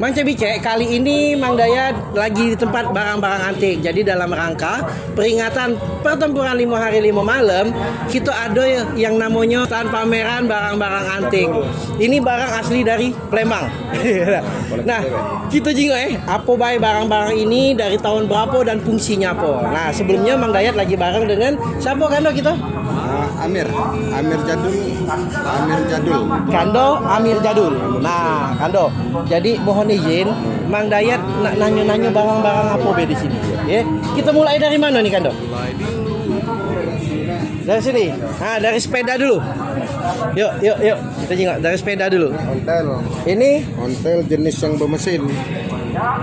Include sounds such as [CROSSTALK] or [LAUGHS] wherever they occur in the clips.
Mang Cebice, kali ini Mang Dayat lagi di tempat barang-barang antik. Jadi dalam rangka peringatan pertempuran lima hari lima malam, kita ada yang namanya stand pameran barang-barang antik. Ini barang asli dari Palembang. [LAUGHS] nah, kita juga eh, apa baik barang-barang ini dari tahun berapa dan fungsinya apa. Nah, sebelumnya Mang Dayat lagi bareng dengan siapa kan kita? Uh, Amir, Amir Jadul, Amir Jadul. Kando Amir Jadul. Nah, Kando. Jadi mohon izin, Mang Dayat nak nanya-nanya barang-barang apa be di sini. Ya. Kita mulai dari mana nih, Kando? Dari sini. Nah, dari sepeda dulu. Yuk, yuk, yuk. Kita tengok dari sepeda dulu. Ontel, Ini ontel jenis yang bermesin.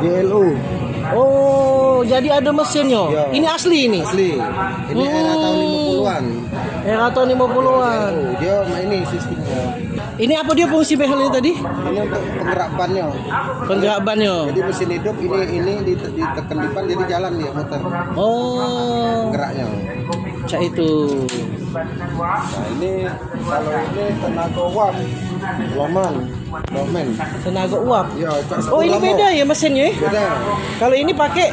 JLO, oh, jadi ada mesinnya. Ya. Ini asli ini. asli. Ini era tahun 50-an. Era tahun 50-an. Oh, dia ini sistemnya. Ini apa dia fungsi behel ini tadi? Ini untuk penggerak bannya. Penggerak bannya. Jadi mesin hidup ini ini dite- ditekan depan jadi jalan dia muter Oh, geraknya. cak itu. Nah ini kalau ini tenaga uap, loman, lomen. Tenaga uap. Ya, Oh, ini beda ya mesinnya ya? Beda. Kalau ini pakai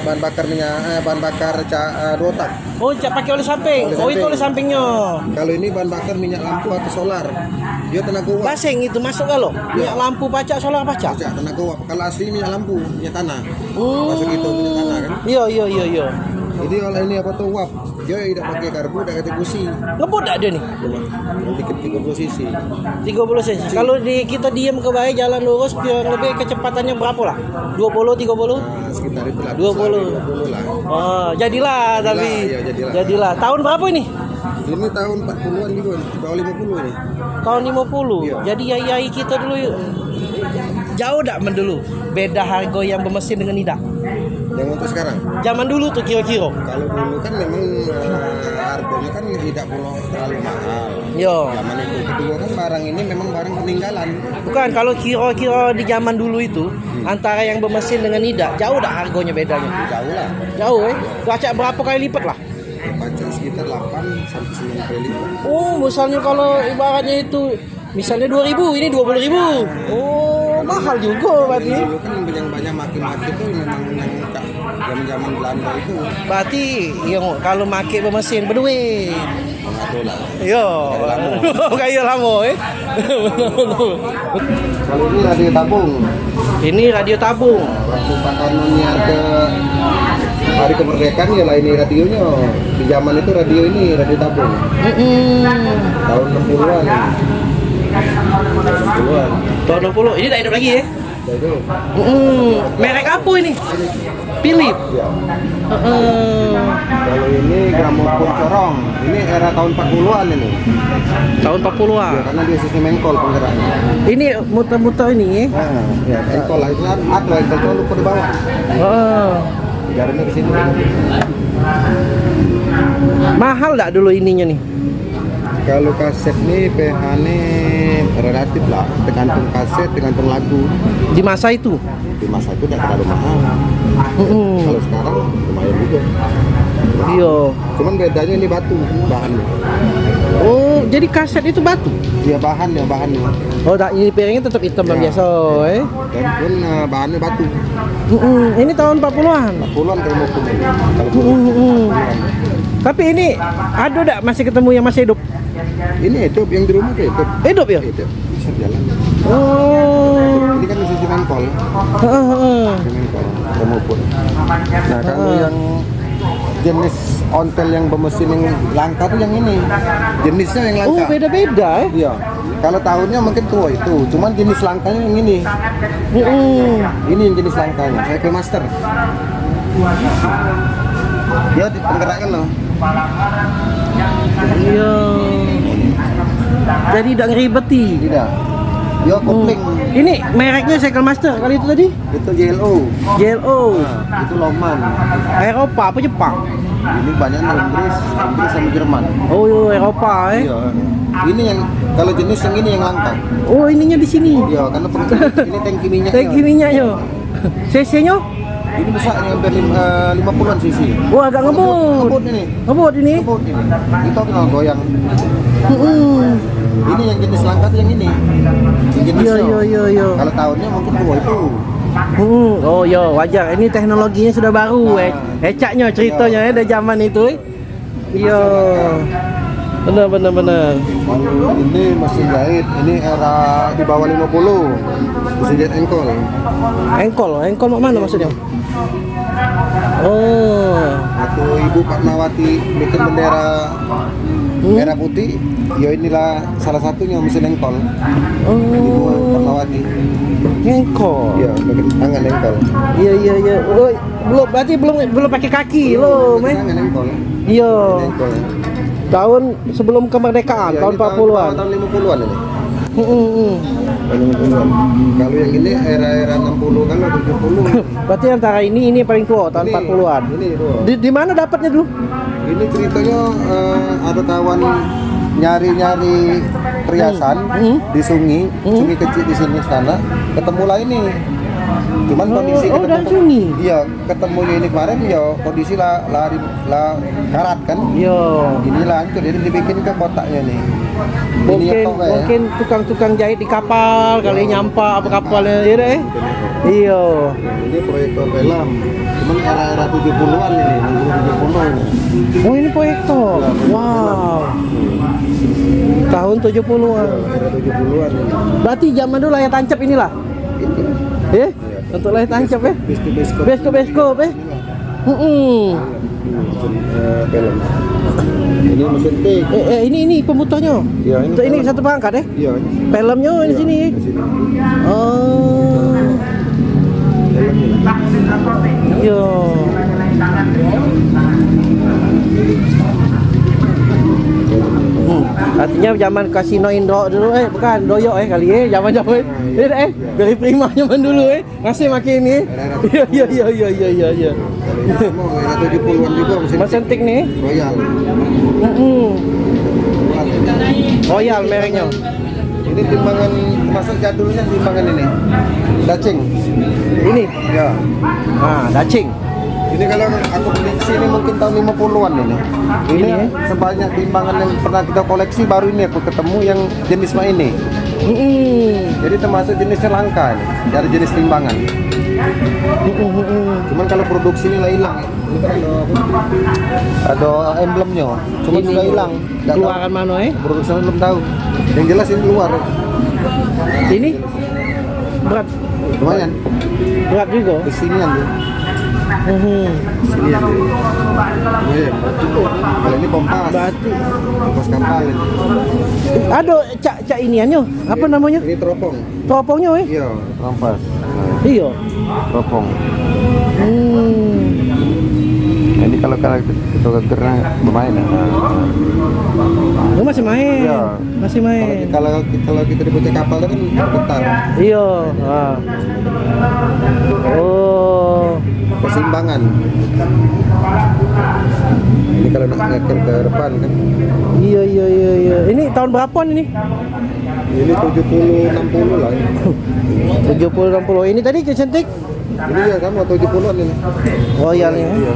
Bahan bakar minyak, eh, bahan bakar ca, eh, dua tak. oh cak pakai oleh samping. Oleh Oh itu samping. oleh sampingnya. Kalau ini bahan bakar minyak lampu atau solar. Dia tenaga uap. Basing itu masuk kalau minyak lampu pacak solar pacak. Pajak tenaga uap. Kalau asli minyak lampu, minyak tanah. Hmm. Masuk itu minyak tanah kan. Iya iya iya iya. Jadi oleh ini apa tuh uap. Dia tidak pakai karbu, tidak pakai busi. Ngebut tak dia nih? Ke 30 cc. 30 cc. Kalau di kita diam ke bawah jalan lurus kurang lebih kecepatannya berapa lah? 20 30? Nah, sekitar itu lah. 20. 20 lah. Oh, jadilah tapi. iya, jadilah. Jadilah. Tahun berapa ini? Ini tahun 40-an juga, bawah 50 ini. Tahun 50. Iya. Jadi yai-yai kita dulu yuk. Jauh tak mendulu beda harga yang bermesin dengan tidak. Yang untuk sekarang. Zaman dulu tuh kira-kira. Kalau dulu kan memang eh, harganya kan tidak perlu terlalu mahal. Yo. Zaman itu kedua kan barang ini memang barang peninggalan. Bukan kalau kira-kira di zaman dulu itu antara yang bermesin dengan tidak jauh tak harganya bedanya. Jauh lah. Jauh eh. Baca berapa kali lipat lah. Baca sekitar 8 sampai 9 kali lipat. Oh, misalnya kalau ibaratnya itu misalnya 2000 ini 20000 Oh, mahal juga berarti. Dulu kan yang banyak maki-maki itu memang yang zaman-zaman Belanda itu Berarti yang kalau make bermesin berduit. Yo, kayak lama eh. Kalau ini radio tabung. Ini radio tabung. Waktu Pak ke hari kemerdekaan ya lah ini radionya. Di zaman itu radio ini radio tabung. Mm-mm. Tahun 60-an. 60-an. Tahun 60. Ini tak hidup lagi ya? Mm-mm. Merek apa ini? Philip. Ya. Heeh. Kalau ini gramofon corong. Ini era tahun 40-an ini. Tahun 40-an. Ya, karena dia sistem engkol penggeraknya. Ini muter-muter ini? Nah, ya, engkol lah itu ada engkol itu lupa di bawah. Oh. Jalannya ke sini. Mahal tak dulu ininya nih? Kalau kaset nih PH nih relatif lah, tergantung kaset, tergantung lagu. Di masa itu? Di masa itu tidak terlalu mahal. Mm-mm. Kalau sekarang lumayan juga. Iya. Cuman bedanya ini batu bahannya. Oh, jadi kaset itu batu? Dia bahan ya bahannya. Oh, tak ini piringnya tetap hitam Ya. biasa, eh? Dan pun eh, bahannya batu. Mm-mm. Ini tahun 40-an. Puluhan kalau mau pun. Kalau Mm-mm. Tapi ini ada tak masih ketemu yang masih hidup? Ini hidup yang di rumah tuh hidup. Hidup ya? Hidup bisa jalan. Oh. Ini kan sistem engkol, Heeh. Kamu pun. Nah kalau Ah. yang jenis ontel yang bermesin yang langka tuh yang ini. Jenisnya yang Oh, langka. beda-beda eh. Iya. Kalau tahunnya mungkin tua itu, cuman jenis langkanya yang ini. Mm-mm. Ini yang jenis langkanya. Saya ke master. Dia di penggerakkan loh. Iya. Jadi tidak ngeribeti. Tidak. Dia kopling. Ini mereknya Cycle Master kali itu tadi? Itu JLO. JLO. Nah, itu Loman. Eropa apa Jepang? Ini banyak Inggris, Inggris sama Jerman. Oh, iya, Eropa eh. Iya. Ini yang kalau jenis yang ini yang langka. Oh, ininya di sini. Iya, karena ini tangki minyak. Tangki minyaknya. CC-nya? Ini besar ini hampir lim- eh, 50-an cc. Wah, agak ngebut. Ngebut ini. Ngebut ini. Ngebut ini. Itu kenal goyang. Ini yang ini. Yang jenis Iya iya iya iya. Kalau tahunnya mungkin dua itu. Hmm, oh yo wajar. Ini teknologinya sudah baru Nah. eh. Ecaknya ceritanya eh dari zaman itu eh. Iya. Benar benar benar. Ini mesin jahit, ini era di bawah 50. Mesin jahit engkol. Engkol, engkol mak mana maksudnya? Oh. Waktu Ibu Fatmawati bikin bendera Hmm? merah putih, ya inilah salah satunya mesin engkol. Oh. Fatmawati. Engkol. Iya, pakai tangan engkol. Iya iya iya. Oh, belum berarti belum belum pakai kaki lo, men. Tangan engkol. Iya. Engkol. Tahun sebelum kemerdekaan, Ya, tahun ini 40-an. Tahun 50-an ini. Hmm. Tahun 50-an. Kalau yang ini era-era 60 kan 70. [LAUGHS] Berarti antara ini ini paling tua tahun Ini, 40-an. Ini tuh. Di, di mana dapatnya dulu? Ini ceritanya eh, ada kawan nyari-nyari perhiasan Hmm. di sungai, Hmm. sungai kecil di sini sana, ketemu lah ini. Cuman Oh, kondisi oh, ketemu? Iya, ketemunya ini kemarin ya kondisi lah lari lah karat kan. Iya. Ini hancur, jadi dibikin ke kotaknya nih. Ini Mungkin ya? mungkin tukang-tukang jahit di kapal kali nyampa apa kapalnya ya deh. Iya. Ini proyektor film. Cuman era-era 70-an ini, 70 ini. Oh ini proyektor. Wow. Tahun 70-an. Era 70-an ini. Berarti zaman dulu layar tancap inilah. Itu. Eh? Untuk layar tancap eh. Eh. Mm-mm. Mesin, eh, film. Ini mesin tik. Eh, eh, ini ini pemutarnya. Iya, ini Untuk ini satu perangkat eh. Iya. Filmnya di sini. Iya, di sini. Oh. Filmnya. Iya. Artinya zaman kasino Indo dulu eh bukan doyok eh kali eh zaman zaman eh eh, eh dari prima zaman dulu eh masih makin ini [LAUGHS] iya iya iya iya iya iya iya Semua era 70-an juga mesin Mas Entik nih Royal. Mm-mm. Royal mereknya Ini timbangan termasuk jadulnya timbangan ini. Dacing. ini Ya. ah dacing Ini kalau aku prediksi ini mungkin tahun 50-an ini. Ini, Ini, ya? sebanyak timbangan yang pernah kita koleksi baru ini aku ketemu yang jenis mah ini. Mm-mm. Jadi termasuk jenisnya langka ini, dari jenis timbangan. Cuman kalau produksi ini lah hilang. Ini kan ada, ada emblemnya, cuma Ini juga hilang. Keluaran mana eh Produksinya belum tahu. Yang jelas ini luar. ini berat Lumayan. berat juga Kesinian Kesinian tuh. Iya. Kalau ini kompas. berarti Kompas kapal ini. ada cak cak iniannya apa namanya Ini teropong. teropongnya eh Iya, kompas. Nah, iya teropong. hmm. Ini kalau kalau kita gegernya lumayan. ya. Oh, masih main Iya. masih main kalau kalau kita di kapal kan getar. iya ah. oh Keseimbangan. Ini kalau nak ngekir ke depan kan. iya iya iya iya ini tahun berapa ini Ini 70 60 lah. 70 60 ini tadi kecantik Ini ya sama 70-an ini. royal ya Iya.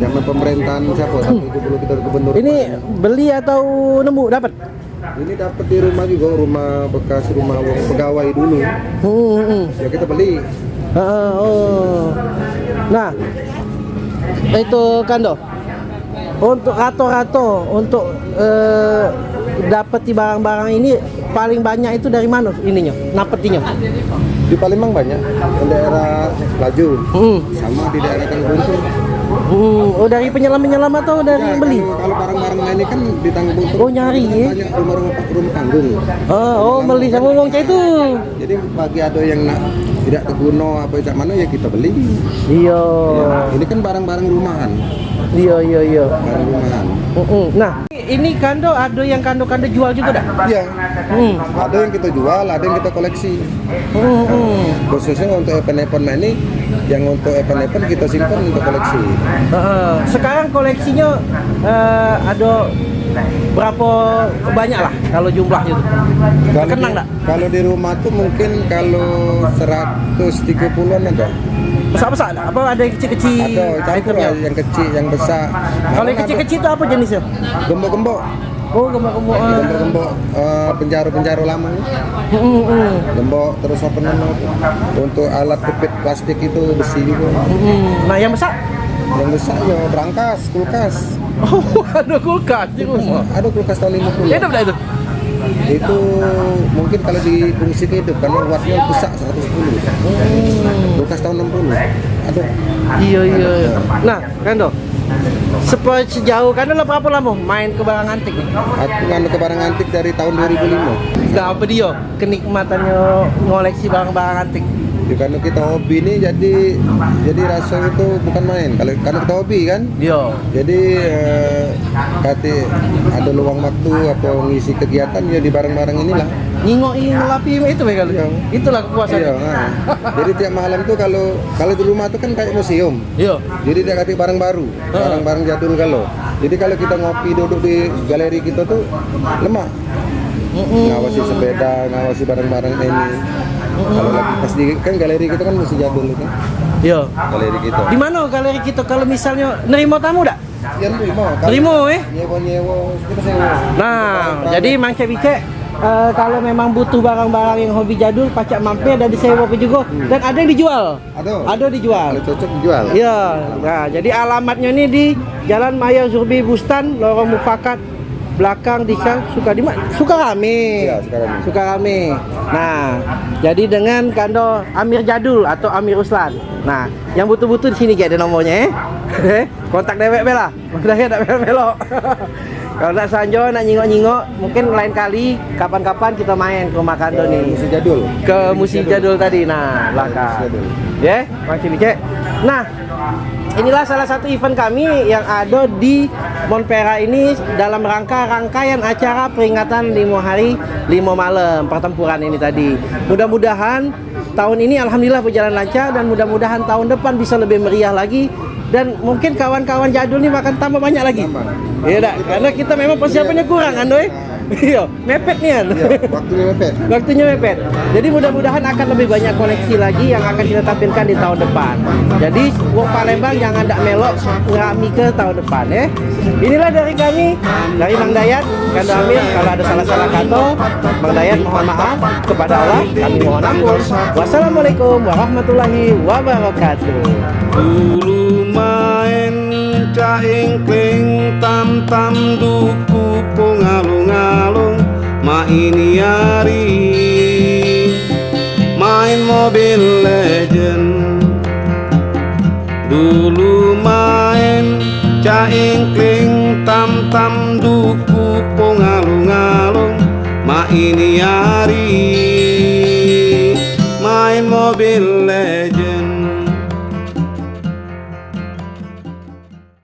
Zaman pemerintahan siapa? 70 kita gubernur. ini beli atau nemu dapat Ini dapat di rumah juga, rumah bekas rumah pegawai dulu. hmm, hmm, hmm. Ya kita beli. Ah, oh. Nah, itu kando. Untuk rato-rato, untuk eh, dapeti barang-barang ini paling banyak itu dari mana ininya, napetinya? Di Palembang banyak, di daerah Laju, Hmm. sama di daerah Tangbuntung. Hmm. Oh dari penyelam-penyelam atau dari Ya, yang beli? Kalau, kalau barang-barang ini kan di Tangbuntung. Oh, nyari, ya? Banyak rumah-rumah rumah panggung. Oh, oh beli sama cah itu. Jadi bagi ada yang nak tidak terguna apa cak mana ya kita beli. Iya. Ya, ini kan barang-barang rumahan, Iya iya iya. barang rumahan. Mm-mm. Nah, ini kando ada yang kando-kando jual juga dah. Iya. Hmm. Ada yang kita jual, ada yang kita koleksi. Hmm, hmm. Khususnya untuk event-event nah ini, yang untuk event-event kita simpan untuk koleksi. Heeh. sekarang koleksinya eh, ada berapa banyak lah kalau jumlahnya tuh? Kalau Kenang nggak? Kalau di rumah tuh mungkin kalau 130-an ada. Besar-besar? Apa ada yang kecil-kecil? Ada campur lah, yang kecil, yang besar. Kalau yang kecil-kecil itu apa jenisnya? Gembok-gembok. Oh, gembok-gembok. ah. gembok-gembok eh, penjara-penjara lama Mm, mm, gembok terus apa namanya untuk alat pipet plastik itu besi juga mm. Nah, yang besar? yang besar ya berangkas kulkas Oh, [LAUGHS] ada kulkas di rumah. ada kulkas tahun 50 Hidup dah itu. itu mungkin kalau difungsi ke hidup karena wattnya besar 110 kulkas tahun 60 ada Iya, iya. Nah, kan dok. Sepo sejauh kan lo berapa lama main ke barang antik aku nganu ke barang antik dari tahun 2005 Nah, apa dia kenikmatannya ngoleksi barang-barang antik? Ya, karena kita hobi nih jadi jadi rasa itu bukan main kalau karena kita hobi kan Iya. jadi eh, kati ada luang waktu atau ngisi kegiatan ya di barang-barang inilah Ngingoi ngelapi itu ya kali. Iya. Itulah kekuasaan. iya nah. jadi tiap malam tuh kalau kalau di rumah tuh kan kayak museum Iya. jadi dia kasih barang baru barang-barang jadul kalau jadi kalau kita ngopi duduk di galeri kita tuh lemah ngawasi sepeda ngawasi barang-barang ini kalau di kan galeri kita kan masih jadul itu Iya. galeri kita Di mana galeri kita kalau misalnya nerima tamu dak? yang terima kalau Nerima eh. nyewa nyewa kita sewa Nah, jadi Mang Cek Bicek eh, kalau memang butuh barang-barang yang hobi jadul, pacak mampir dan disewa pun juga dan ada yang dijual. ada Ada dijual. kalau cocok dijual Iya. Nah, jadi alamatnya ini di Jalan Maya Zurbi Bustan, Lorong Mufakat, belakang di suka di mana? Sukarame. Iya, Sukarame. Sukarame. Nah, jadi dengan kando Amir Jadul atau Amir Uslan. Nah, yang butuh-butuh di sini kayak ada nomornya eh. [LAUGHS] Kontak dewek bela. Makanya tak bel belok. [LAUGHS] Kalau nak sanjo nak nyingok-nyingok, mungkin lain kali kapan-kapan kita main ke rumah kando nih masih jadul ke musik jadul tadi nah belakang ya Bang Cibicek nah inilah salah satu event kami yang ada di Monpera ini dalam rangka rangkaian acara peringatan lima hari lima malam pertempuran ini tadi. Mudah-mudahan tahun ini alhamdulillah berjalan lancar dan mudah-mudahan tahun depan bisa lebih meriah lagi. Dan mungkin kawan-kawan jadul ini akan tambah banyak lagi. Iya karena kita memang persiapannya kurang kan doi iya mepet nih kan Iya, waktunya mepet [LAUGHS] Waktunya mepet. Jadi mudah-mudahan akan lebih banyak koleksi lagi yang akan kita tampilkan di tahun depan. Jadi Wong Palembang jangan tak melok ngami ke tahun depan ya. Inilah dari kami dari Mang Dayat, Kando Amir. Kalau ada salah-salah kata, Mang Dayat mohon maaf kepada Allah. Kami mohon ampun. Wassalamualaikum warahmatullahi wabarakatuh. Dulu main caing kling tam tam duku pungalung-alung ma ini hari. Main Mobile Legend. Dulu main caing kling tam tam duku pungalung-alung main Mobile